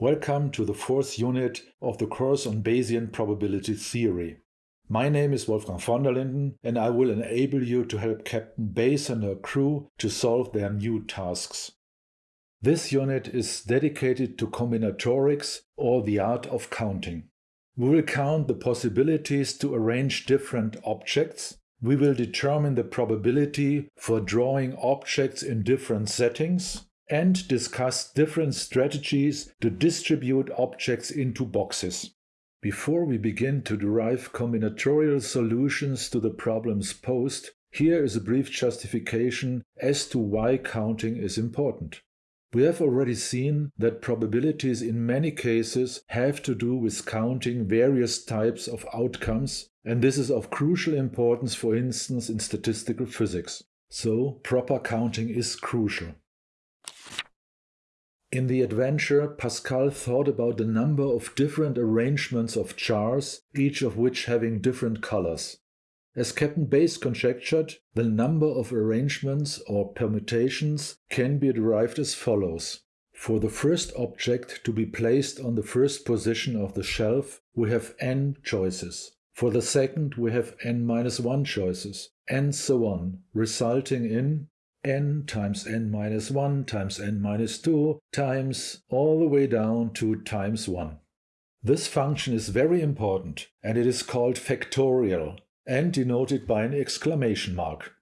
Welcome to the fourth unit of the course on Bayesian probability theory. My name is Wolfgang von der Linden and I will enable you to help Captain Bayes and her crew to solve their new tasks. This unit is dedicated to combinatorics or the art of counting. We will count the possibilities to arrange different objects. We will determine the probability for drawing objects in different settings and discuss different strategies to distribute objects into boxes. Before we begin to derive combinatorial solutions to the problems posed, here is a brief justification as to why counting is important. We have already seen that probabilities in many cases have to do with counting various types of outcomes, and this is of crucial importance for instance in statistical physics. So proper counting is crucial. In the adventure, Pascal thought about the number of different arrangements of jars, each of which having different colors. As Captain Bayes conjectured, the number of arrangements or permutations can be derived as follows. For the first object to be placed on the first position of the shelf, we have n choices. For the second, we have n-1 choices, and so on, resulting in n times n minus 1 times n minus 2 times all the way down to times 1. This function is very important and it is called factorial and denoted by an exclamation mark.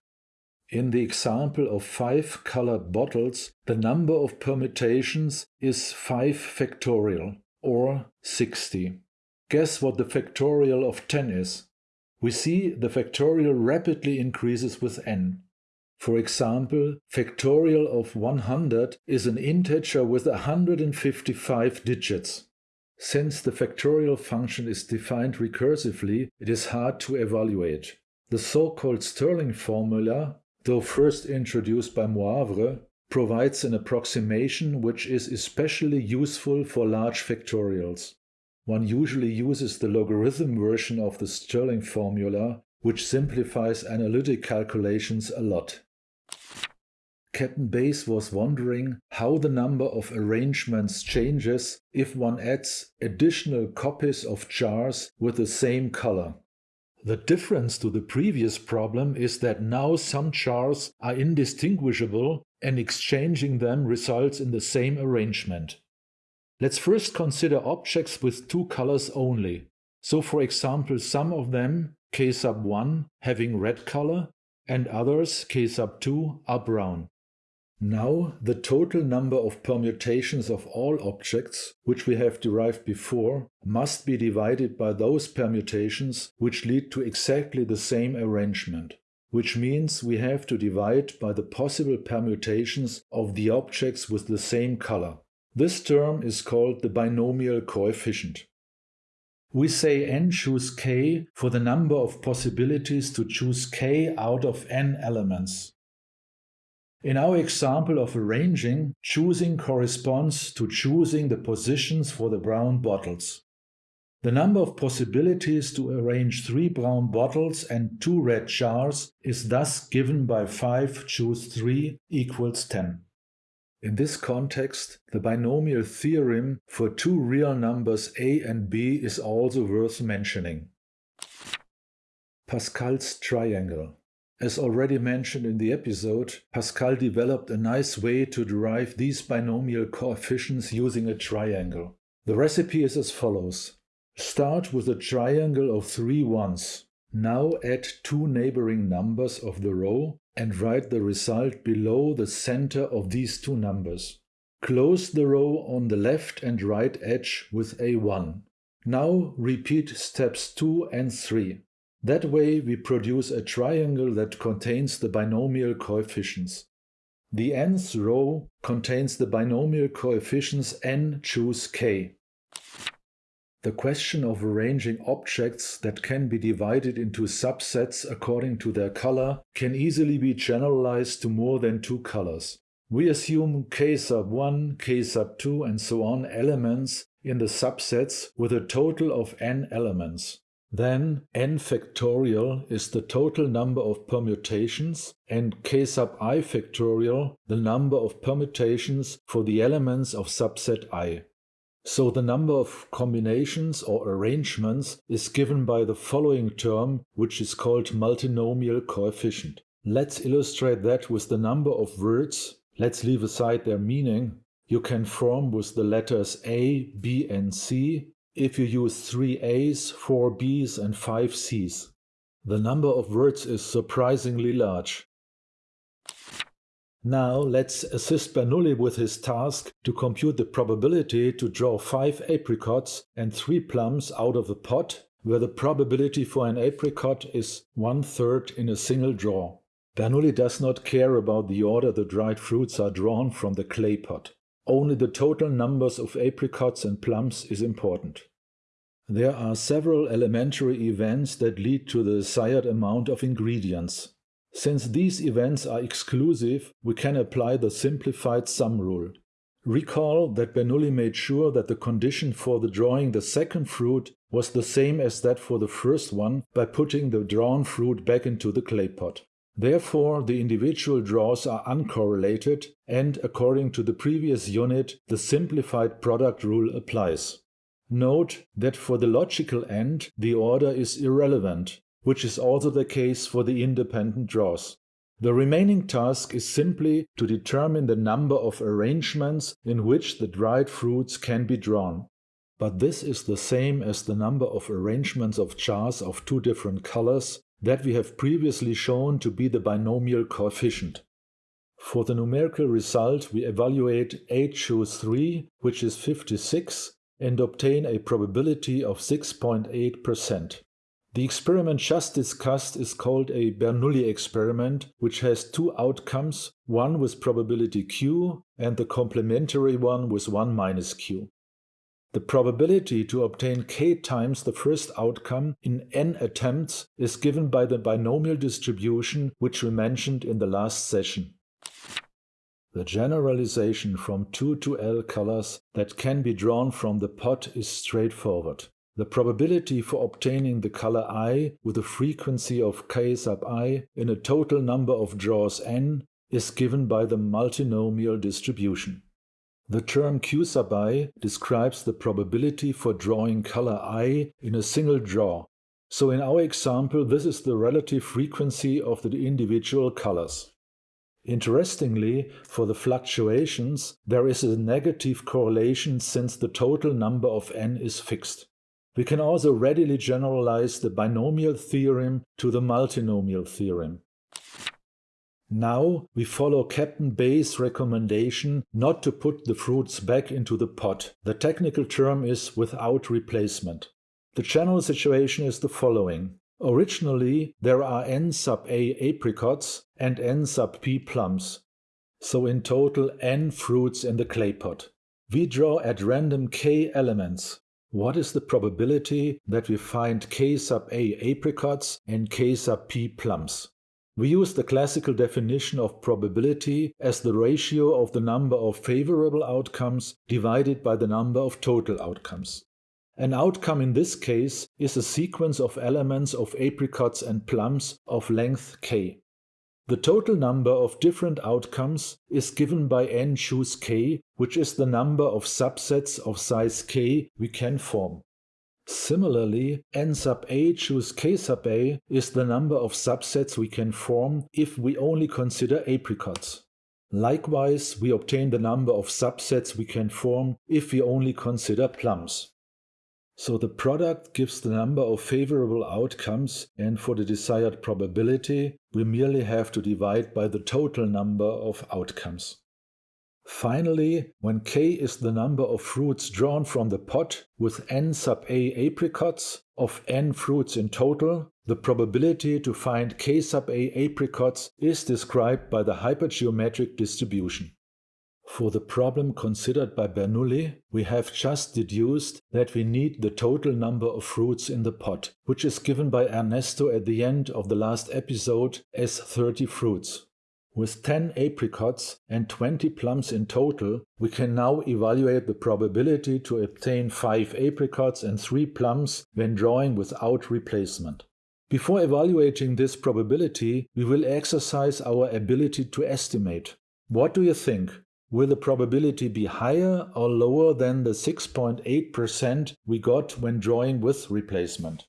In the example of five colored bottles, the number of permutations is 5 factorial, or 60. Guess what the factorial of 10 is? We see the factorial rapidly increases with n. For example, factorial of 100 is an integer with 155 digits. Since the factorial function is defined recursively, it is hard to evaluate. The so-called Stirling formula, though first introduced by Moivre, provides an approximation which is especially useful for large factorials. One usually uses the logarithm version of the Stirling formula, which simplifies analytic calculations a lot. Captain Bayes was wondering how the number of arrangements changes if one adds additional copies of jars with the same color. The difference to the previous problem is that now some jars are indistinguishable and exchanging them results in the same arrangement. Let's first consider objects with two colors only. So for example, some of them, k sub 1, having red color, and others, k sub 2, are brown. Now the total number of permutations of all objects, which we have derived before, must be divided by those permutations which lead to exactly the same arrangement, which means we have to divide by the possible permutations of the objects with the same color. This term is called the binomial coefficient. We say n choose k for the number of possibilities to choose k out of n elements. In our example of arranging, choosing corresponds to choosing the positions for the brown bottles. The number of possibilities to arrange three brown bottles and two red jars is thus given by 5 choose 3 equals 10. In this context, the binomial theorem for two real numbers a and b is also worth mentioning. Pascal's triangle. As already mentioned in the episode, Pascal developed a nice way to derive these binomial coefficients using a triangle. The recipe is as follows. Start with a triangle of three ones. Now add two neighboring numbers of the row and write the result below the center of these two numbers. Close the row on the left and right edge with a 1. Now repeat steps 2 and 3. That way we produce a triangle that contains the binomial coefficients. The nth row contains the binomial coefficients n choose k. The question of arranging objects that can be divided into subsets according to their color can easily be generalized to more than two colors. We assume k sub 1, k sub 2 and so on elements in the subsets with a total of n elements. Then n factorial is the total number of permutations and k sub i factorial the number of permutations for the elements of subset i. So the number of combinations or arrangements is given by the following term, which is called multinomial coefficient. Let's illustrate that with the number of words, let's leave aside their meaning, you can form with the letters A, B and C if you use three A's, four B's and five C's. The number of words is surprisingly large. Now let's assist Bernoulli with his task to compute the probability to draw five apricots and three plums out of the pot, where the probability for an apricot is one-third in a single draw. Bernoulli does not care about the order the dried fruits are drawn from the clay pot. Only the total numbers of apricots and plums is important. There are several elementary events that lead to the desired amount of ingredients. Since these events are exclusive, we can apply the simplified sum rule. Recall that Bernoulli made sure that the condition for the drawing the second fruit was the same as that for the first one by putting the drawn fruit back into the clay pot. Therefore, the individual draws are uncorrelated and, according to the previous unit, the simplified product rule applies. Note that for the logical end, the order is irrelevant, which is also the case for the independent draws. The remaining task is simply to determine the number of arrangements in which the dried fruits can be drawn. But this is the same as the number of arrangements of jars of two different colors that we have previously shown to be the binomial coefficient. For the numerical result, we evaluate 8 choose 3, which is 56, and obtain a probability of 6.8%. The experiment just discussed is called a Bernoulli experiment, which has two outcomes, one with probability q and the complementary one with 1 minus q. The probability to obtain k times the first outcome in n attempts is given by the binomial distribution which we mentioned in the last session. The generalization from 2 to L colors that can be drawn from the pot is straightforward. The probability for obtaining the color i with a frequency of k sub i in a total number of draws n is given by the multinomial distribution. The term q sub i describes the probability for drawing color i in a single draw. So in our example, this is the relative frequency of the individual colors. Interestingly, for the fluctuations, there is a negative correlation since the total number of n is fixed. We can also readily generalize the binomial theorem to the multinomial theorem. Now we follow Captain Bayes' recommendation not to put the fruits back into the pot. The technical term is without replacement. The general situation is the following. Originally, there are n sub a apricots and n sub p plums, so in total n fruits in the clay pot. We draw at random k elements, what is the probability that we find k sub a apricots and k sub p plums? We use the classical definition of probability as the ratio of the number of favorable outcomes divided by the number of total outcomes. An outcome in this case is a sequence of elements of apricots and plums of length k. The total number of different outcomes is given by n choose k, which is the number of subsets of size k we can form. Similarly, n sub a choose k sub a is the number of subsets we can form if we only consider apricots. Likewise, we obtain the number of subsets we can form if we only consider plums. So the product gives the number of favorable outcomes and for the desired probability, we merely have to divide by the total number of outcomes. Finally, when k is the number of fruits drawn from the pot with n sub a apricots of n fruits in total, the probability to find k sub a apricots is described by the hypergeometric distribution. For the problem considered by Bernoulli, we have just deduced that we need the total number of fruits in the pot, which is given by Ernesto at the end of the last episode as 30 fruits. With 10 apricots and 20 plums in total, we can now evaluate the probability to obtain 5 apricots and 3 plums when drawing without replacement. Before evaluating this probability, we will exercise our ability to estimate. What do you think? will the probability be higher or lower than the 6.8% we got when drawing with replacement?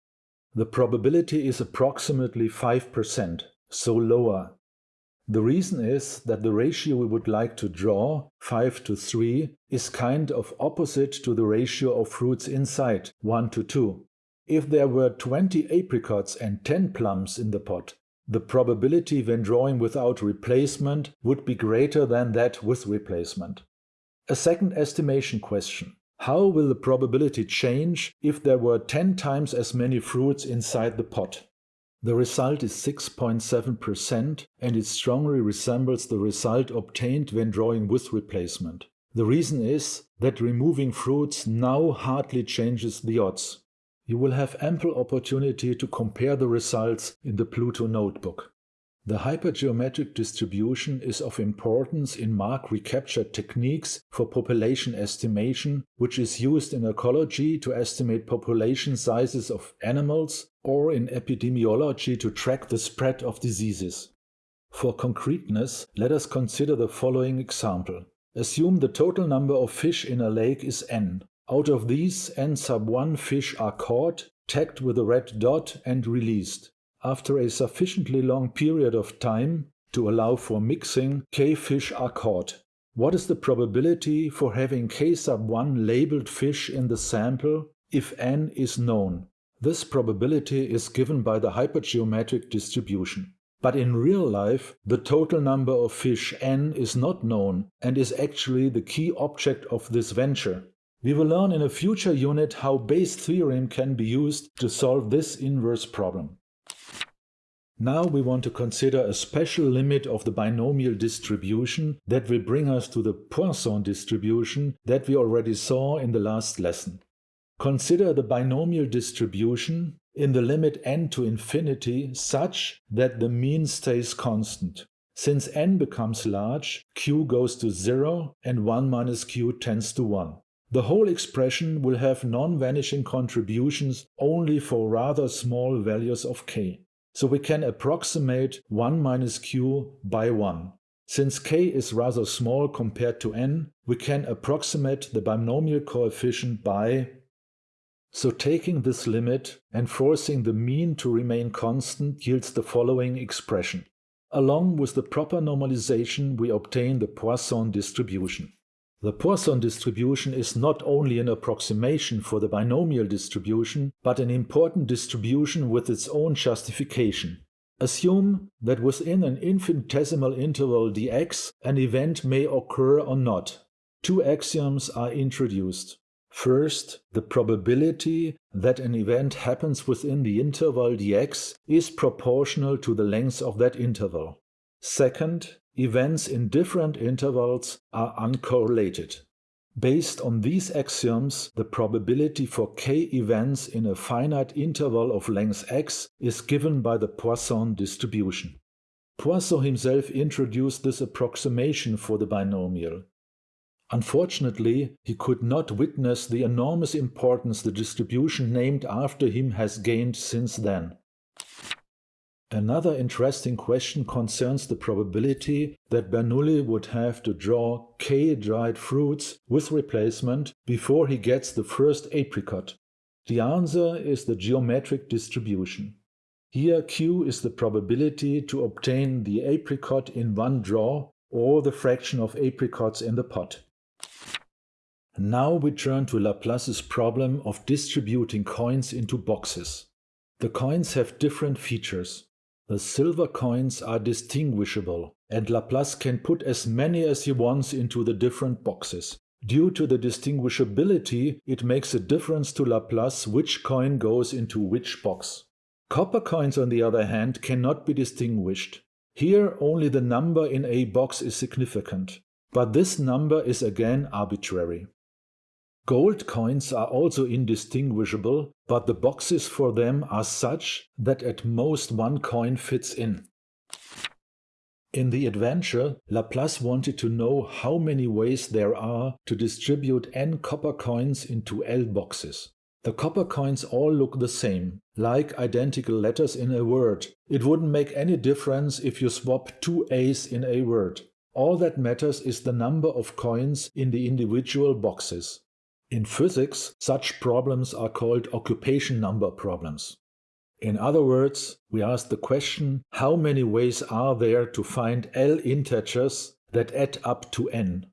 The probability is approximately 5%, so lower. The reason is that the ratio we would like to draw, 5 to 3, is kind of opposite to the ratio of fruits inside, 1 to 2. If there were 20 apricots and 10 plums in the pot, the probability when drawing without replacement would be greater than that with replacement. A second estimation question. How will the probability change if there were 10 times as many fruits inside the pot? The result is 6.7% and it strongly resembles the result obtained when drawing with replacement. The reason is that removing fruits now hardly changes the odds. You will have ample opportunity to compare the results in the Pluto notebook. The hypergeometric distribution is of importance in mark recapture techniques for population estimation, which is used in ecology to estimate population sizes of animals or in epidemiology to track the spread of diseases. For concreteness, let us consider the following example. Assume the total number of fish in a lake is n. Out of these, n sub 1 fish are caught, tagged with a red dot and released. After a sufficiently long period of time to allow for mixing, k fish are caught. What is the probability for having k sub 1 labeled fish in the sample if n is known? This probability is given by the hypergeometric distribution. But in real life, the total number of fish n is not known and is actually the key object of this venture. We will learn in a future unit how Bayes' theorem can be used to solve this inverse problem. Now we want to consider a special limit of the binomial distribution that will bring us to the Poisson distribution that we already saw in the last lesson. Consider the binomial distribution in the limit n to infinity such that the mean stays constant. Since n becomes large, q goes to 0 and 1 minus q tends to 1. The whole expression will have non-vanishing contributions only for rather small values of k. So we can approximate 1 minus q by 1. Since k is rather small compared to n, we can approximate the binomial coefficient by so taking this limit and forcing the mean to remain constant yields the following expression. Along with the proper normalization we obtain the Poisson distribution. The Poisson distribution is not only an approximation for the binomial distribution, but an important distribution with its own justification. Assume that within an infinitesimal interval dx, an event may occur or not. Two axioms are introduced. First, the probability that an event happens within the interval dx is proportional to the length of that interval. Second, events in different intervals are uncorrelated. Based on these axioms, the probability for k events in a finite interval of length x is given by the Poisson distribution. Poisson himself introduced this approximation for the binomial. Unfortunately, he could not witness the enormous importance the distribution named after him has gained since then. Another interesting question concerns the probability that Bernoulli would have to draw k dried fruits with replacement before he gets the first apricot. The answer is the geometric distribution. Here q is the probability to obtain the apricot in one draw or the fraction of apricots in the pot. Now we turn to Laplace's problem of distributing coins into boxes. The coins have different features. The silver coins are distinguishable, and Laplace can put as many as he wants into the different boxes. Due to the distinguishability, it makes a difference to Laplace which coin goes into which box. Copper coins, on the other hand, cannot be distinguished. Here only the number in a box is significant, but this number is again arbitrary. Gold coins are also indistinguishable, but the boxes for them are such that at most one coin fits in. In the adventure, Laplace wanted to know how many ways there are to distribute n copper coins into L boxes. The copper coins all look the same, like identical letters in a word. It wouldn't make any difference if you swap two A's in a word. All that matters is the number of coins in the individual boxes. In physics, such problems are called occupation number problems. In other words, we ask the question how many ways are there to find L integers that add up to n?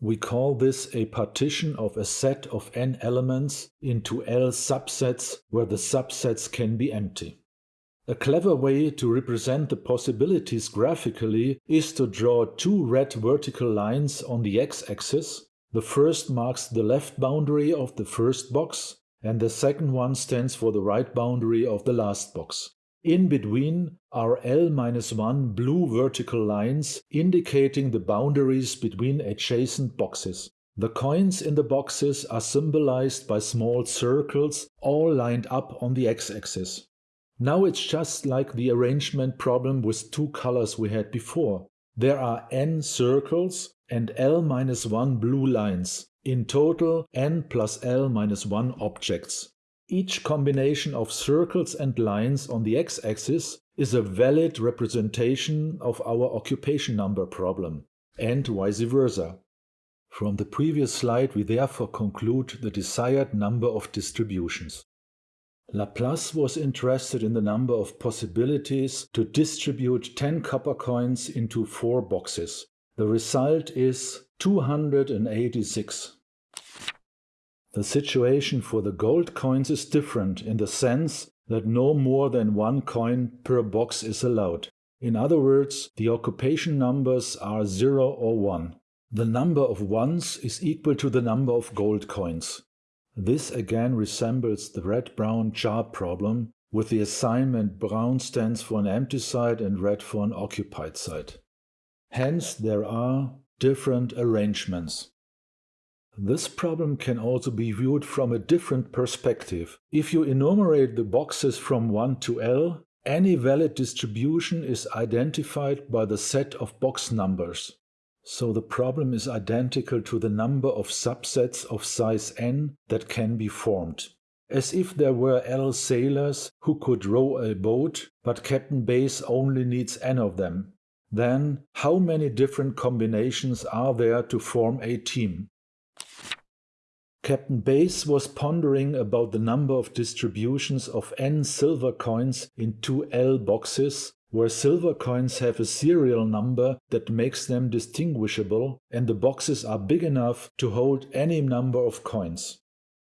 We call this a partition of a set of n elements into L subsets where the subsets can be empty. A clever way to represent the possibilities graphically is to draw two red vertical lines on the x-axis. The first marks the left boundary of the first box, and the second one stands for the right boundary of the last box. In between are L-1 blue vertical lines indicating the boundaries between adjacent boxes. The coins in the boxes are symbolized by small circles all lined up on the x-axis. Now it's just like the arrangement problem with two colors we had before. There are n circles and l minus 1 blue lines. In total, n plus l minus 1 objects. Each combination of circles and lines on the x-axis is a valid representation of our occupation number problem, and vice versa. From the previous slide we therefore conclude the desired number of distributions. Laplace was interested in the number of possibilities to distribute 10 copper coins into four boxes. The result is 286. The situation for the gold coins is different in the sense that no more than one coin per box is allowed. In other words, the occupation numbers are 0 or 1. The number of ones is equal to the number of gold coins. This again resembles the red-brown jar problem with the assignment brown stands for an empty site and red for an occupied site. Hence there are different arrangements. This problem can also be viewed from a different perspective. If you enumerate the boxes from 1 to L, any valid distribution is identified by the set of box numbers. So the problem is identical to the number of subsets of size n that can be formed. As if there were L sailors who could row a boat, but Captain Bayes only needs n of them. Then, how many different combinations are there to form a team? Captain Bayes was pondering about the number of distributions of n silver coins in two L boxes where silver coins have a serial number that makes them distinguishable and the boxes are big enough to hold any number of coins.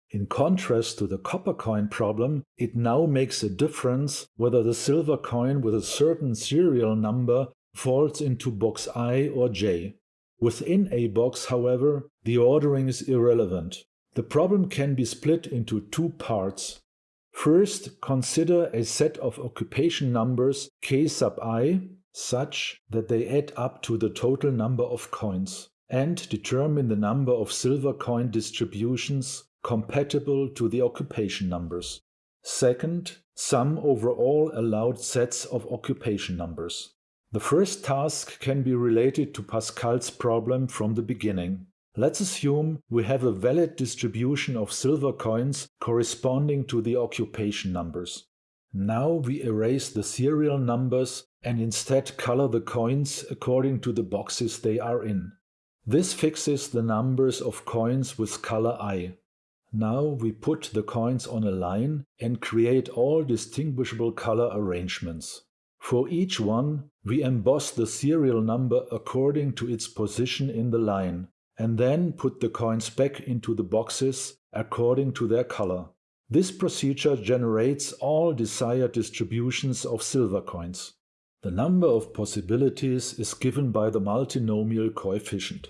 In contrast to the copper coin problem, it now makes a difference whether the silver coin with a certain serial number falls into box I or J. Within a box, however, the ordering is irrelevant. The problem can be split into two parts. First, consider a set of occupation numbers k sub i such that they add up to the total number of coins, and determine the number of silver coin distributions compatible to the occupation numbers. Second, sum over all allowed sets of occupation numbers. The first task can be related to Pascal's problem from the beginning. Let's assume we have a valid distribution of silver coins corresponding to the occupation numbers. Now we erase the serial numbers and instead color the coins according to the boxes they are in. This fixes the numbers of coins with color I. Now we put the coins on a line and create all distinguishable color arrangements. For each one, we emboss the serial number according to its position in the line and then put the coins back into the boxes according to their color. This procedure generates all desired distributions of silver coins. The number of possibilities is given by the multinomial coefficient.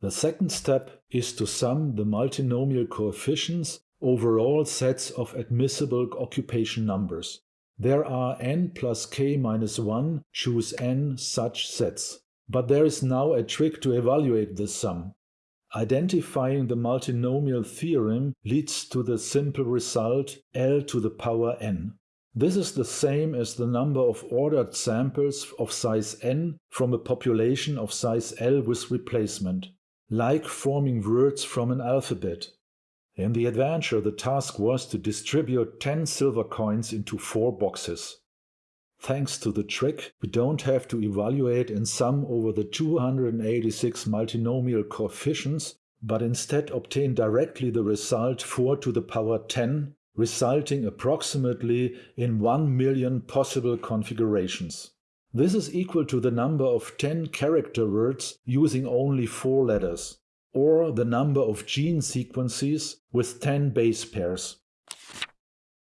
The second step is to sum the multinomial coefficients over all sets of admissible occupation numbers. There are n plus k minus 1 choose n such sets. But there is now a trick to evaluate this sum. Identifying the multinomial theorem leads to the simple result L to the power n. This is the same as the number of ordered samples of size n from a population of size L with replacement, like forming words from an alphabet. In the adventure, the task was to distribute 10 silver coins into four boxes. Thanks to the trick, we don't have to evaluate and sum over the 286 multinomial coefficients, but instead obtain directly the result 4 to the power 10, resulting approximately in 1 million possible configurations. This is equal to the number of 10 character words using only 4 letters, or the number of gene sequences with 10 base pairs.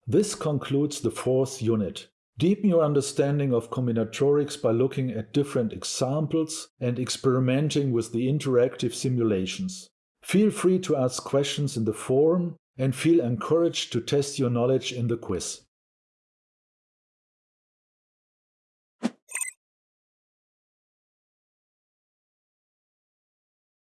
This concludes the fourth unit. Deepen your understanding of combinatorics by looking at different examples and experimenting with the interactive simulations. Feel free to ask questions in the forum and feel encouraged to test your knowledge in the quiz.